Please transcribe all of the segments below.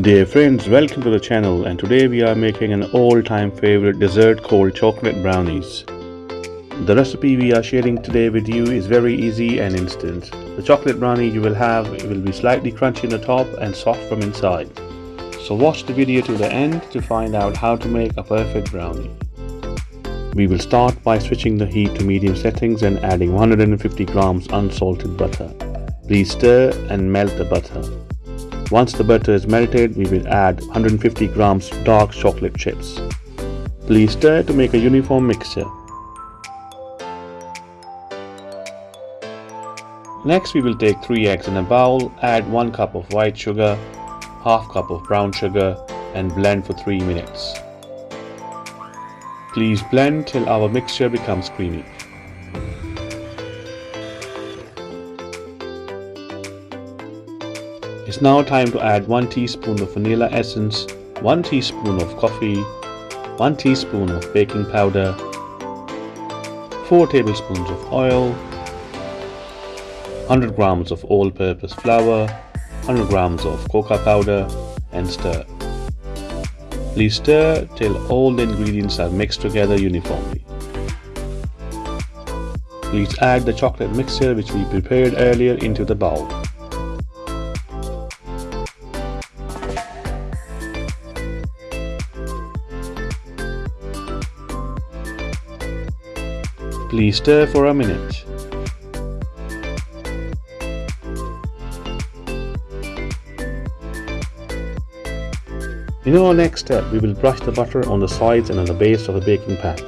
Dear friends, welcome to the channel and today we are making an all-time favorite dessert called chocolate brownies. The recipe we are sharing today with you is very easy and instant. The chocolate brownie you will have will be slightly crunchy in the top and soft from inside. So watch the video to the end to find out how to make a perfect brownie. We will start by switching the heat to medium settings and adding 150 grams unsalted butter. Please stir and melt the butter. Once the butter is melted, we will add 150 grams dark chocolate chips. Please stir to make a uniform mixture. Next we will take 3 eggs in a bowl, add 1 cup of white sugar, half cup of brown sugar and blend for 3 minutes. Please blend till our mixture becomes creamy. It's now time to add 1 teaspoon of vanilla essence, 1 teaspoon of coffee, 1 teaspoon of baking powder, 4 tablespoons of oil, 100 grams of all-purpose flour, 100 grams of cocoa powder and stir. Please stir till all the ingredients are mixed together uniformly. Please add the chocolate mixture which we prepared earlier into the bowl. Please stir for a minute. In our next step, we will brush the butter on the sides and on the base of the baking pan.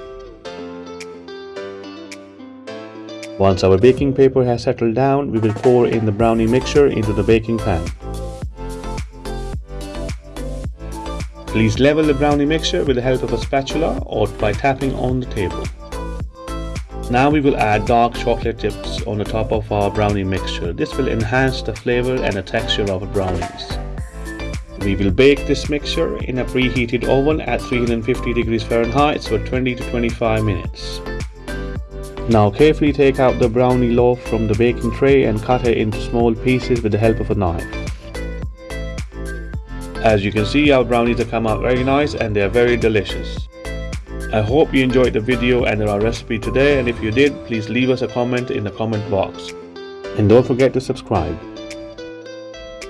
Once our baking paper has settled down, we will pour in the brownie mixture into the baking pan. Please level the brownie mixture with the help of a spatula or by tapping on the table. Now we will add dark chocolate chips on the top of our brownie mixture. This will enhance the flavor and the texture of the brownies. We will bake this mixture in a preheated oven at 350 degrees Fahrenheit for 20 to 25 minutes. Now carefully take out the brownie loaf from the baking tray and cut it into small pieces with the help of a knife. As you can see our brownies have come out very nice and they are very delicious. I hope you enjoyed the video and our recipe today and if you did, please leave us a comment in the comment box. And don't forget to subscribe.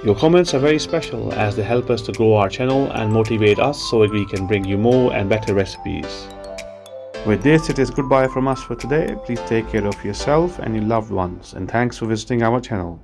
Your comments are very special as they help us to grow our channel and motivate us so we can bring you more and better recipes. With this, it is goodbye from us for today. Please take care of yourself and your loved ones and thanks for visiting our channel.